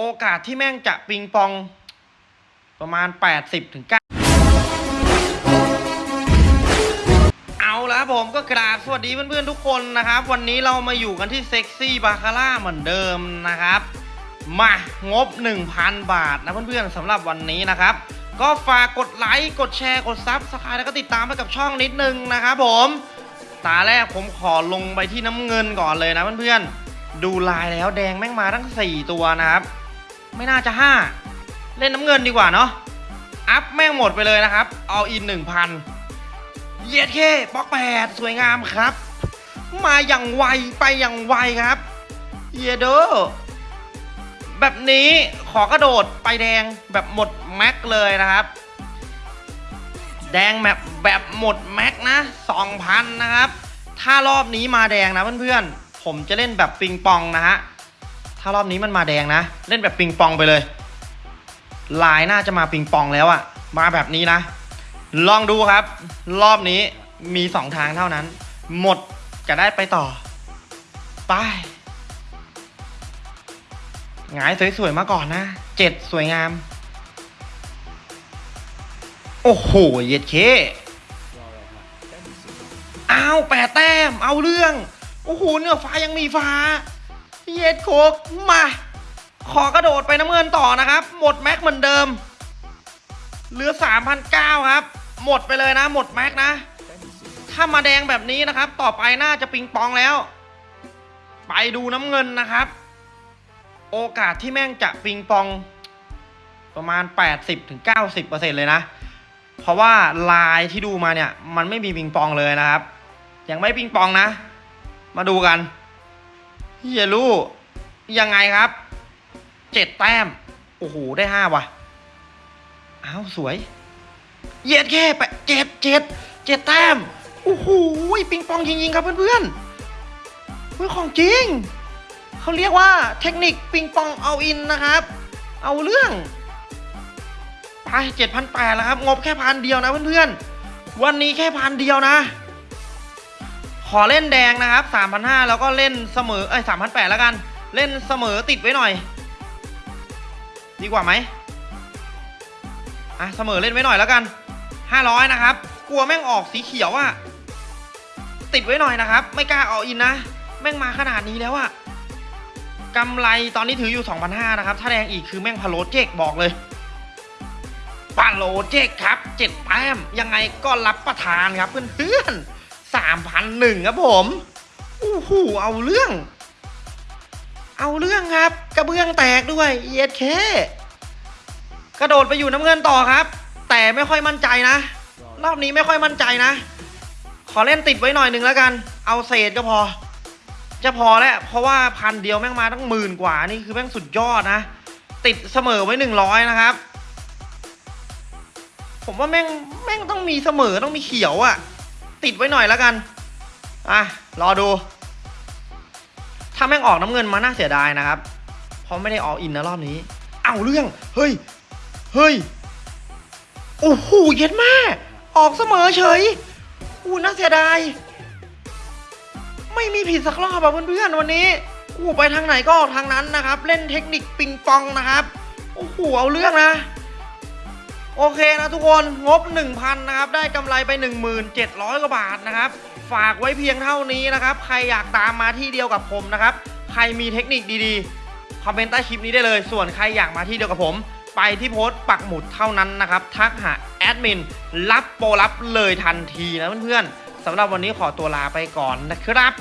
โอกาสที่แม่งจะปิงปองประมาณ 80ถึง9เอาแล้วผมก็กราบสวัสดีเพื่อนๆทุกคนนะครับ วันนี้เรามาอยู่กันที่เซ็กซี่บาคาร่าเหมือนเดิมนะครับ มางบ 1,000 บาทนะเพื่อนๆสำหรับวันนี้นะครับ ก็ฝากกดไลค์ กดแชร์ กด subscribe แล้วก็ติดตามไปกับช่องนิดนึงนะครับผมตาแรกผมขอลงไปที่น้ำเงินก่อนเลยนะเพื่อนๆดูลายแล้วแดงแม่งมาทั้ง 4 ตัวนะครับ ไม่น่าจะ 5 เล่นน้ำเงินดีกว่าเนาะ อัพแม่งหมดไปเลยนะครับ เอาอิน1,000เย็ดเคป๊อกแปดสวยงามครับ มาอย่างไวไปอย่างไวครับเยโดแบบนี้ขอกระโดดไปแดงแบบหมดแม็กเลยนะครับ แดงแบบแบบหมดแม็กนะ2,000นะครับ ถ้ารอบนี้มาแดงนะเพื่อนๆ ผมจะเล่นแบบปิงปองนะฮะารอบนี้มันมาแดงนะ เล่นแบบปิงปองไปเลย ลายน่าจะมาปิงปองแล้วอะมาแบบนี้นะ ลองดูครับ รอบนี้มี2ทางเท่านั้น หมดจะได้ไปต่อ ไปหงายสวยๆมาก่อนนะเจ็ดสวยงาม โอ้โห เย็ดเคอ้าวแปดแต้ม เอาเรื่อง โอ้โห เนื้อฟ้ายังมีฟ้า เย็ดโคกมา ขอกระโดดไปน้ำเงินต่อนะครับ หมดแม็กเหมือนเดิม เหลือ3,009ครับ หมดไปเลยนะ หมดแม็กนะ ถ้ามาแดงแบบนี้นะครับ ต่อไปน่าจะปิงปองแล้ว ไปดูน้ำเงินนะครับ โอกาสที่แม่งจะปิงปอง ประมาณ 80-90%เลยนะ เพราะว่าลายที่ดูมาเนี่ย มันไม่มีปิงปองเลยนะครับ ยังไม่ปิงปองนะ มาดูกัน เฮียรู้ยังไงครับ เจ็ดแต้ม โอ้โห ได้ห้าว่ะ อ้าว สวย เย็ดแค่ไปเจ็ดเจ็ดเจ็ดแต้ม โอ้โห ปิงปองจริงๆครับเพื่อนๆเฮ้ยของจริง เขาเรียกว่าเทคนิคปิงปองเอาอินนะครับ เอาเรื่อง ไปเจ็ดพันแปดแล้วครับ งบแค่พันเดียวนะเพื่อนๆ วันนี้แค่พันเดียวนะ ขอเล่นแดงนะครับสามพันห้าแล้วก็เล่นเสมอเอ้ยสามพันแปดแล้วกัน เล่นเสมอติดไว้หน่อย ดีกว่าไหมอะเสมอเล่นไว้หน่อยแล้วกันห้าร้อยนะครับ กลัวแม่งออกสีเขียวอะติดไว้หน่อยนะครับ ไม่กล้าเอาอินนะ แม่งมาขนาดนี้แล้วอะกำไรตอนนี้ถืออยู่ 2,500นะครับ ถ้าแดงอีกคือแม่งพะโลเจกบอกเลยปาโลเจกครับ เจ็ดแต้มยังไงก็รับประทานครับเพื่อนๆ สามพันหนึ่งครับผมอู้หูเอาเรื่อง เอาเรื่องครับ กระเบื้องแตกด้วยเย็ดเคกระโดดไปอยู่น้ำเงินต่อครับ แต่ไม่ค่อยมั่นใจนะ รอบนี้ไม่ค่อยมั่นใจนะ ขอเล่นติดไว้หน่อยหนึ่งแล้วกัน เอาเศษก็พอ จะพอแล้วเพราะว่าพันเดียวแม่งมาตั้งหมื่นกว่านี่คือแม่งสุดยอดนะ ติดเสมอไว้หนึ่งร้อยนะครับ ผมว่าแม่งแม่งต้องมีเสมอต้องมีเขียวอะ่ะ ติดไว้หน่อยแล้วกัน อะ รอดู ถ้าแม่งออกน้ำเงินมาน่าเสียดายนะครับ เพราะไม่ได้ออกอินนะรอบนี้ เอาเรื่อง เฮ้ย เฮ้ย โอ้โห เย็ดแม่ ออกเสมอเฉยอู้น่าเสียดาย ไม่มีผิดสักรอบอะเพื่อนๆวันนี้อู้ไปทางไหนก็ออกทางนั้นนะครับ เล่นเทคนิคปิงปองนะครับ โอ้โห เอาเรื่องนะ โอเคนะทุกคนงบ 1,000นะครับได้กำไรไป 1700กว่าบาทนะครับฝากไว้เพียงเท่านี้นะครับ ใครอยากตามมาที่เดียวกับผมนะครับ ใครมีเทคนิคดีๆ คอมเมนต์ใต้คลิปนี้ได้เลย ส่วนใครอยากมาที่เดียวกับผม ไปที่โพสต์ปักหมุดเท่านั้นนะครับ ทักหาแอดมินรับโปรลับเลยทันทีนะเพื่อนๆสำหรับวันนี้ขอตัวลาไปก่อนนะครับ